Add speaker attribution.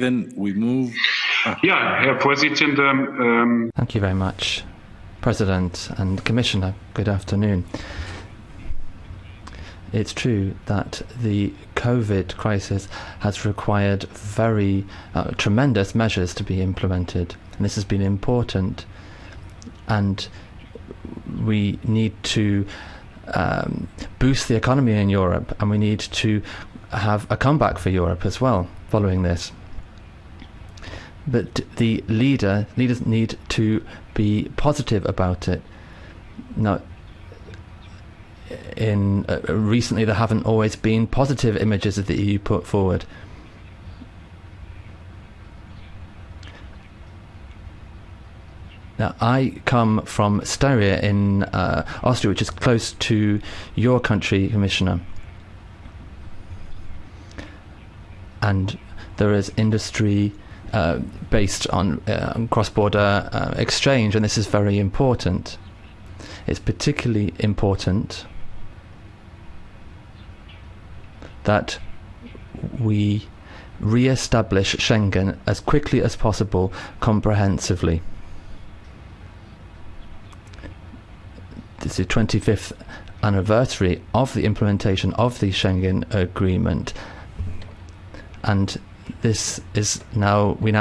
Speaker 1: Then we move.
Speaker 2: Ja, Herr Vorsitzender, ähm,
Speaker 3: Thank you very much, President and Commissioner. Good afternoon. It's true that the COVID crisis has required very uh, tremendous measures to be implemented, and this has been important. And we need to um, boost the economy in Europe, and we need to have a comeback for Europe as well following this. But the leader leaders need to be positive about it. Now, in uh, recently there haven't always been positive images of the EU put forward. Now, I come from Styria in uh, Austria, which is close to your country, Commissioner. And there is industry uh, based on, uh, on cross-border uh, exchange, and this is very important. It's particularly important that we re-establish Schengen as quickly as possible, comprehensively. This is the 25th anniversary of the implementation of the Schengen Agreement, and this is now we now